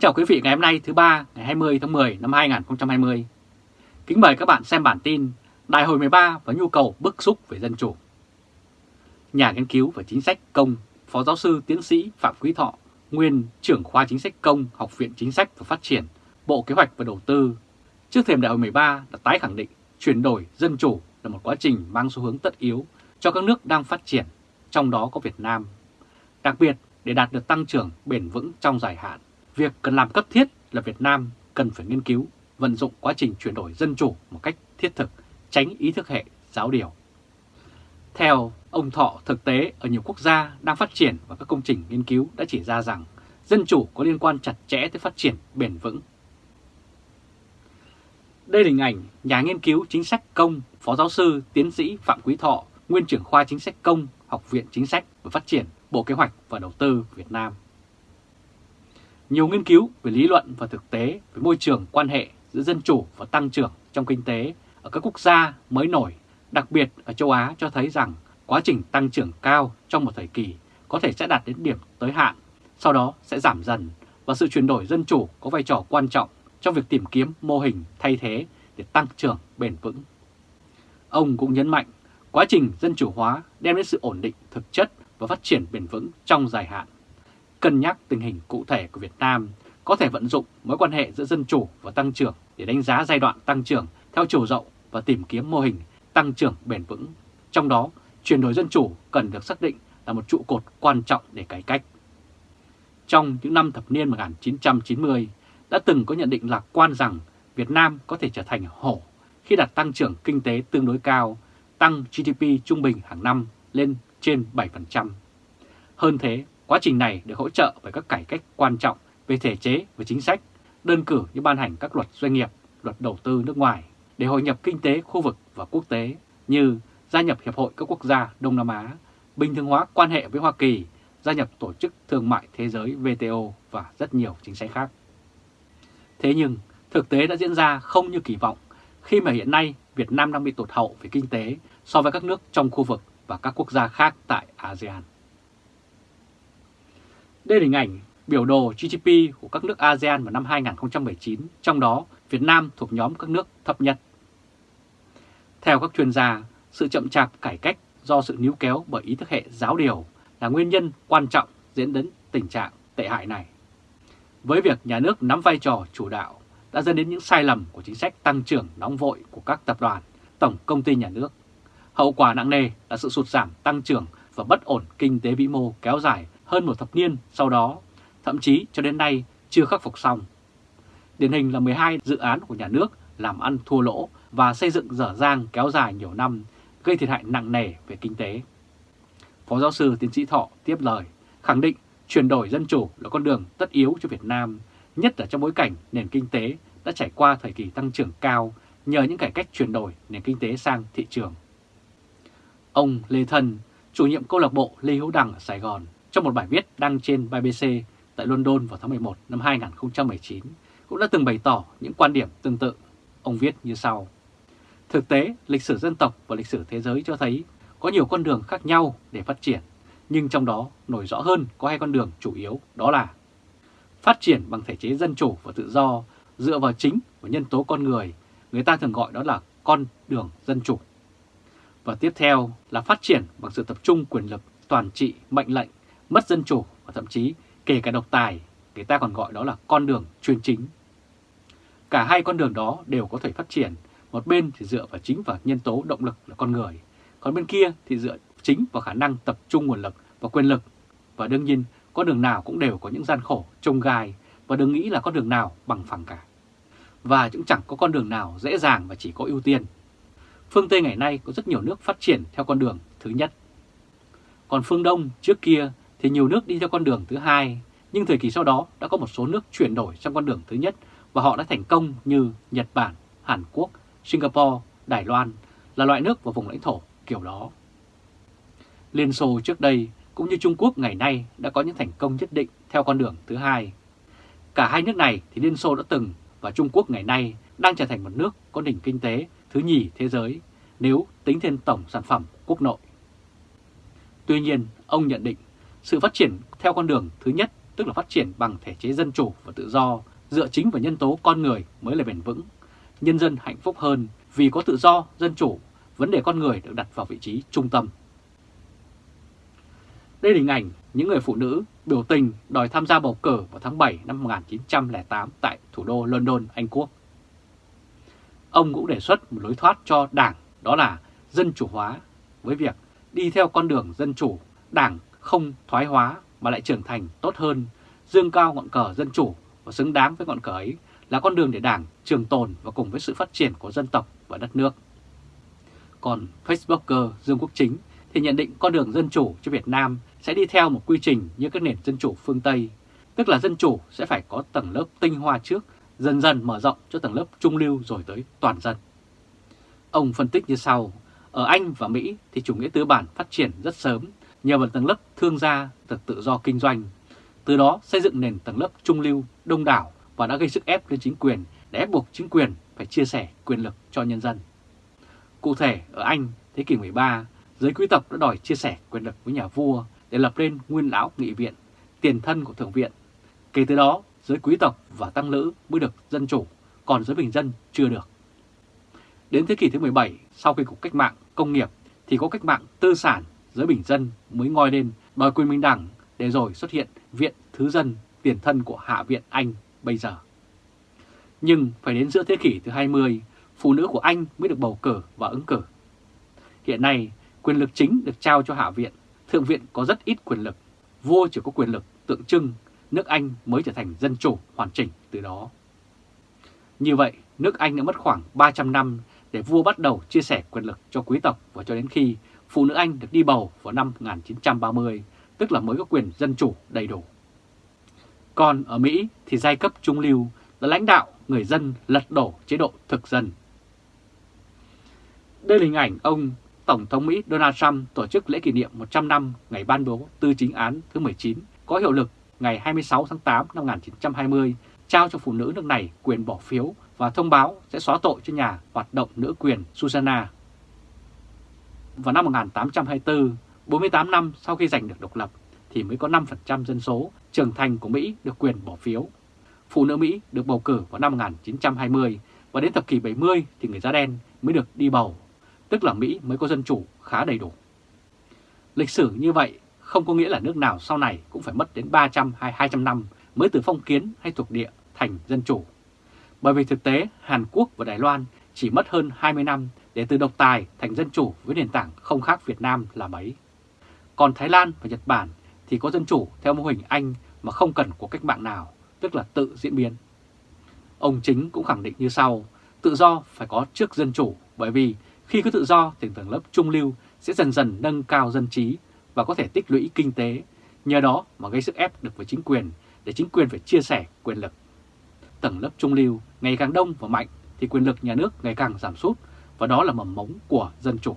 Kính chào quý vị ngày hôm nay thứ ba ngày 20 tháng 10 năm 2020. Kính mời các bạn xem bản tin Đại hội 13 và nhu cầu bức xúc về dân chủ. Nhà nghiên cứu và chính sách công, Phó giáo sư tiến sĩ Phạm Quý Thọ, nguyên trưởng khoa chính sách công, Học viện Chính sách và Phát triển, Bộ Kế hoạch và Đầu tư, trước thềm đại hội 13 đã tái khẳng định chuyển đổi dân chủ là một quá trình mang xu hướng tất yếu cho các nước đang phát triển, trong đó có Việt Nam. Đặc biệt, để đạt được tăng trưởng bền vững trong dài hạn, việc cần làm cấp thiết là Việt Nam cần phải nghiên cứu, vận dụng quá trình chuyển đổi dân chủ một cách thiết thực, tránh ý thức hệ giáo điều. Theo ông Thọ, thực tế ở nhiều quốc gia đang phát triển và các công trình nghiên cứu đã chỉ ra rằng dân chủ có liên quan chặt chẽ tới phát triển bền vững. Đây là hình ảnh nhà nghiên cứu chính sách công, Phó giáo sư, tiến sĩ Phạm Quý Thọ, nguyên trưởng khoa chính sách công, Học viện Chính sách và Phát triển, Bộ Kế hoạch và Đầu tư Việt Nam. Nhiều nghiên cứu về lý luận và thực tế về môi trường quan hệ giữa dân chủ và tăng trưởng trong kinh tế ở các quốc gia mới nổi, đặc biệt ở châu Á cho thấy rằng quá trình tăng trưởng cao trong một thời kỳ có thể sẽ đạt đến điểm tới hạn, sau đó sẽ giảm dần và sự chuyển đổi dân chủ có vai trò quan trọng trong việc tìm kiếm mô hình thay thế để tăng trưởng bền vững. Ông cũng nhấn mạnh quá trình dân chủ hóa đem đến sự ổn định thực chất và phát triển bền vững trong dài hạn. Cân nhắc tình hình cụ thể của Việt Nam có thể vận dụng mối quan hệ giữa dân chủ và tăng trưởng để đánh giá giai đoạn tăng trưởng theo chiều rộng và tìm kiếm mô hình tăng trưởng bền vững. Trong đó, chuyển đổi dân chủ cần được xác định là một trụ cột quan trọng để cải cách. Trong những năm thập niên 1990, đã từng có nhận định lạc quan rằng Việt Nam có thể trở thành hổ khi đạt tăng trưởng kinh tế tương đối cao, tăng GDP trung bình hàng năm lên trên 7%. Hơn thế, quá trình này được hỗ trợ bởi các cải cách quan trọng về thể chế và chính sách, đơn cử như ban hành các luật doanh nghiệp, luật đầu tư nước ngoài để hội nhập kinh tế khu vực và quốc tế như gia nhập Hiệp hội các quốc gia Đông Nam Á, bình thường hóa quan hệ với Hoa Kỳ, gia nhập Tổ chức Thương mại Thế giới WTO và rất nhiều chính sách khác. Thế nhưng, thực tế đã diễn ra không như kỳ vọng khi mà hiện nay Việt Nam đang bị tụt hậu về kinh tế so với các nước trong khu vực và các quốc gia khác tại ASEAN. Đây là hình ảnh biểu đồ GDP của các nước ASEAN vào năm 2019, trong đó Việt Nam thuộc nhóm các nước thấp nhất. Theo các chuyên gia, sự chậm chạp cải cách do sự níu kéo bởi ý thức hệ giáo điều là nguyên nhân quan trọng dẫn đến tình trạng tệ hại này. Với việc nhà nước nắm vai trò chủ đạo đã dẫn đến những sai lầm của chính sách tăng trưởng nóng vội của các tập đoàn, tổng công ty nhà nước. Hậu quả nặng nề là sự sụt giảm tăng trưởng và bất ổn kinh tế vĩ mô kéo dài hơn một thập niên sau đó, thậm chí cho đến nay chưa khắc phục xong. Điển hình là 12 dự án của nhà nước làm ăn thua lỗ và xây dựng dở dang kéo dài nhiều năm, gây thiệt hại nặng nề về kinh tế. Phó giáo sư tiến sĩ Thọ tiếp lời, khẳng định chuyển đổi dân chủ là con đường tất yếu cho Việt Nam, nhất là trong bối cảnh nền kinh tế đã trải qua thời kỳ tăng trưởng cao nhờ những cải cách chuyển đổi nền kinh tế sang thị trường. Ông Lê Thân, chủ nhiệm câu lạc bộ Lê Hữu Đằng ở Sài Gòn, trong một bài viết đăng trên BBC tại London vào tháng 11 năm 2019, cũng đã từng bày tỏ những quan điểm tương tự. Ông viết như sau. Thực tế, lịch sử dân tộc và lịch sử thế giới cho thấy có nhiều con đường khác nhau để phát triển, nhưng trong đó nổi rõ hơn có hai con đường chủ yếu đó là phát triển bằng thể chế dân chủ và tự do dựa vào chính và nhân tố con người, người ta thường gọi đó là con đường dân chủ. Và tiếp theo là phát triển bằng sự tập trung quyền lực, toàn trị, mệnh lệnh, mất dân chủ và thậm chí kể cả độc tài, người ta còn gọi đó là con đường chuyên chính. Cả hai con đường đó đều có thể phát triển, một bên thì dựa vào chính và nhân tố động lực là con người, còn bên kia thì dựa chính vào khả năng tập trung nguồn lực và quyền lực. Và đương nhiên, con đường nào cũng đều có những gian khổ, trông gai và đừng nghĩ là con đường nào bằng phẳng cả. Và cũng chẳng có con đường nào dễ dàng và chỉ có ưu tiên. Phương Tây ngày nay có rất nhiều nước phát triển theo con đường thứ nhất. Còn phương Đông trước kia thì nhiều nước đi theo con đường thứ hai, nhưng thời kỳ sau đó đã có một số nước chuyển đổi sang con đường thứ nhất và họ đã thành công như Nhật Bản, Hàn Quốc, Singapore, Đài Loan là loại nước và vùng lãnh thổ kiểu đó. Liên Xô trước đây cũng như Trung Quốc ngày nay đã có những thành công nhất định theo con đường thứ hai. Cả hai nước này thì Liên Xô đã từng và Trung Quốc ngày nay đang trở thành một nước có nền kinh tế thứ nhì thế giới nếu tính thêm tổng sản phẩm quốc nội. Tuy nhiên, ông nhận định sự phát triển theo con đường thứ nhất tức là phát triển bằng thể chế dân chủ và tự do, dựa chính vào nhân tố con người mới là bền vững. Nhân dân hạnh phúc hơn vì có tự do, dân chủ, vấn đề con người được đặt vào vị trí trung tâm. Đây là hình ảnh những người phụ nữ biểu tình đòi tham gia bầu cử vào tháng 7 năm 1908 tại thủ đô London, Anh Quốc. Ông cũng đề xuất một lối thoát cho đảng đó là dân chủ hóa với việc đi theo con đường dân chủ, đảng không thoái hóa mà lại trưởng thành tốt hơn, dương cao ngọn cờ dân chủ và xứng đáng với ngọn cờ ấy là con đường để đảng trường tồn và cùng với sự phát triển của dân tộc và đất nước. Còn Facebooker Dương Quốc Chính thì nhận định con đường dân chủ cho Việt Nam sẽ đi theo một quy trình như các nền dân chủ phương Tây, tức là dân chủ sẽ phải có tầng lớp tinh hoa trước, dần dần mở rộng cho tầng lớp trung lưu rồi tới toàn dân. Ông phân tích như sau, ở Anh và Mỹ thì chủ nghĩa tư bản phát triển rất sớm nhờ vào tầng lớp thương gia được tự do kinh doanh, từ đó xây dựng nền tầng lớp trung lưu đông đảo và đã gây sức ép lên chính quyền để ép buộc chính quyền phải chia sẻ quyền lực cho nhân dân. Cụ thể ở Anh thế kỷ 13, giới quý tộc đã đòi chia sẻ quyền lực với nhà vua để lập lên nguyên lão nghị viện, tiền thân của thượng viện. Kể từ đó, giới quý tộc và tăng lữ mới được dân chủ, còn giới bình dân chưa được. Đến thế kỷ thứ 17, sau khi cuộc cách mạng công nghiệp thì có cách mạng tư sản, giới bình dân mới ngoi lên đòi quyền bình đẳng để rồi xuất hiện viện thứ dân tiền thân của Hạ viện Anh bây giờ. Nhưng phải đến giữa thế kỷ thứ 20, phụ nữ của Anh mới được bầu cử và ứng cử. Hiện nay, quyền lực chính được trao cho Hạ viện, Thượng viện có rất ít quyền lực, vua chỉ có quyền lực tượng trưng, nước Anh mới trở thành dân chủ hoàn chỉnh từ đó. Như vậy, nước Anh đã mất khoảng 300 năm để vua bắt đầu chia sẻ quyền lực cho quý tộc và cho đến khi phụ nữ Anh được đi bầu vào năm 1930, tức là mới có quyền dân chủ đầy đủ. Còn ở Mỹ thì giai cấp trung lưu là lãnh đạo người dân lật đổ chế độ thực dân. Đây là hình ảnh ông Tổng thống Mỹ Donald Trump tổ chức lễ kỷ niệm 100 năm ngày ban bố tư chính án thứ 19 có hiệu lực ngày 26 tháng 8 năm 1920 trao cho phụ nữ nước này quyền bỏ phiếu và thông báo sẽ xóa tội cho nhà hoạt động nữ quyền Susanna. Vào năm 1824, 48 năm sau khi giành được độc lập, thì mới có 5% dân số trưởng thành của Mỹ được quyền bỏ phiếu. Phụ nữ Mỹ được bầu cử vào năm 1920 và đến thập kỷ 70 thì người da đen mới được đi bầu, tức là Mỹ mới có dân chủ khá đầy đủ. Lịch sử như vậy không có nghĩa là nước nào sau này cũng phải mất đến 300 hay 200 năm mới từ phong kiến hay thuộc địa thành dân chủ. Bởi vì thực tế Hàn Quốc và Đài Loan chỉ mất hơn 20 năm để từ độc tài thành dân chủ với nền tảng không khác Việt Nam là mấy. Còn Thái Lan và Nhật Bản thì có dân chủ theo mô hình Anh mà không cần của cách mạng nào, tức là tự diễn biến. Ông Chính cũng khẳng định như sau, tự do phải có trước dân chủ bởi vì khi có tự do thì tầng lớp trung lưu sẽ dần dần nâng cao dân trí và có thể tích lũy kinh tế, nhờ đó mà gây sức ép được với chính quyền để chính quyền phải chia sẻ quyền lực. Tầng lớp trung lưu ngày càng đông và mạnh thì quyền lực nhà nước ngày càng giảm sút và đó là mầm mống của dân chủ.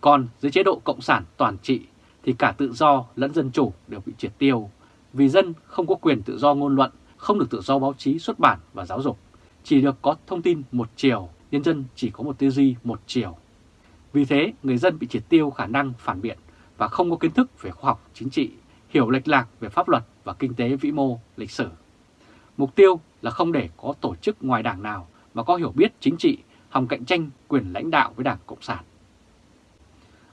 Còn dưới chế độ cộng sản toàn trị thì cả tự do lẫn dân chủ đều bị triệt tiêu, vì dân không có quyền tự do ngôn luận, không được tự do báo chí xuất bản và giáo dục, chỉ được có thông tin một chiều, nhân dân chỉ có một tư duy một chiều. Vì thế, người dân bị triệt tiêu khả năng phản biện và không có kiến thức về khoa học chính trị, hiểu lệch lạc về pháp luật và kinh tế vĩ mô, lịch sử. Mục tiêu là không để có tổ chức ngoài đảng nào mà có hiểu biết chính trị, hòng cạnh tranh quyền lãnh đạo với Đảng Cộng sản.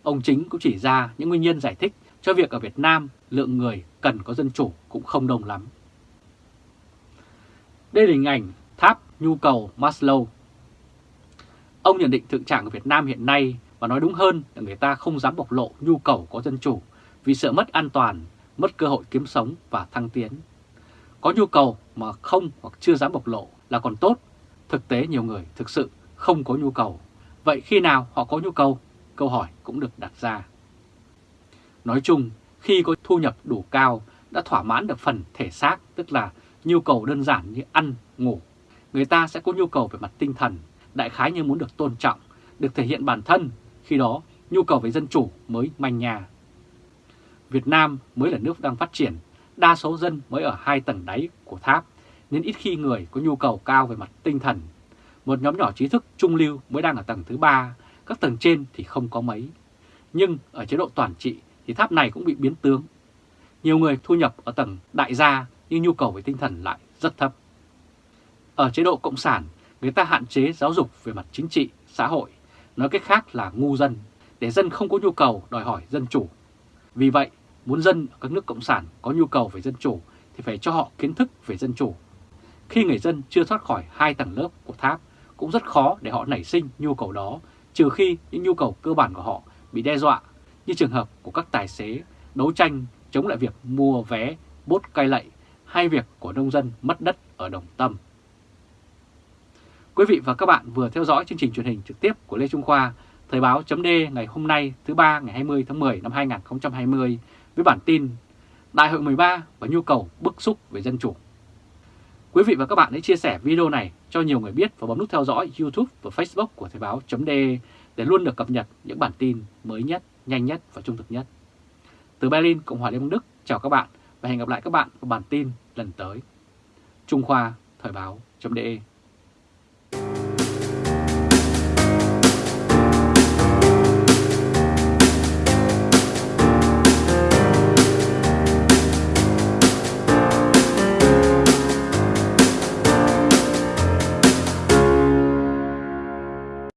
Ông Chính cũng chỉ ra những nguyên nhân giải thích cho việc ở Việt Nam lượng người cần có dân chủ cũng không đông lắm. Đây là hình ảnh tháp nhu cầu Maslow. Ông nhận định thực trạng của Việt Nam hiện nay và nói đúng hơn là người ta không dám bộc lộ nhu cầu có dân chủ vì sợ mất an toàn, mất cơ hội kiếm sống và thăng tiến. Có nhu cầu mà không hoặc chưa dám bộc lộ là còn tốt. Thực tế nhiều người thực sự không có nhu cầu. Vậy khi nào họ có nhu cầu? Câu hỏi cũng được đặt ra. Nói chung, khi có thu nhập đủ cao đã thỏa mãn được phần thể xác, tức là nhu cầu đơn giản như ăn, ngủ. Người ta sẽ có nhu cầu về mặt tinh thần, đại khái như muốn được tôn trọng, được thể hiện bản thân, khi đó nhu cầu về dân chủ mới manh nhà. Việt Nam mới là nước đang phát triển, đa số dân mới ở hai tầng đáy của tháp, nên ít khi người có nhu cầu cao về mặt tinh thần. Một nhóm nhỏ trí thức trung lưu mới đang ở tầng thứ ba, các tầng trên thì không có mấy. Nhưng ở chế độ toàn trị thì tháp này cũng bị biến tướng. nhiều người thu nhập ở tầng đại gia nhưng nhu cầu về tinh thần lại rất thấp. Ở chế độ Cộng sản, người ta hạn chế giáo dục về mặt chính trị, xã hội, nói cách khác là ngu dân, để dân không có nhu cầu đòi hỏi dân chủ. Vì vậy, muốn dân ở các nước Cộng sản có nhu cầu về dân chủ thì phải cho họ kiến thức về dân chủ. Khi người dân chưa thoát khỏi hai tầng lớp của tháp, cũng rất khó để họ nảy sinh nhu cầu đó, trừ khi những nhu cầu cơ bản của họ bị đe dọa, như trường hợp của các tài xế đấu tranh chống lại việc mua vé bốt cai lậy hay việc của nông dân mất đất ở Đồng Tâm. Quý vị và các bạn vừa theo dõi chương trình truyền hình trực tiếp của Lê Trung Khoa, Thời báo chấm ngày hôm nay thứ ba ngày 20 tháng 10 năm 2020 với bản tin Đại hội 13 và nhu cầu bức xúc về dân chủ. Quý vị và các bạn hãy chia sẻ video này cho nhiều người biết và bấm nút theo dõi YouTube và Facebook của Thời Báo .de để luôn được cập nhật những bản tin mới nhất, nhanh nhất và trung thực nhất. Từ Berlin, Cộng hòa Liên bang Đức, chào các bạn và hẹn gặp lại các bạn vào bản tin lần tới. Trung Khoa, Thời Báo .de.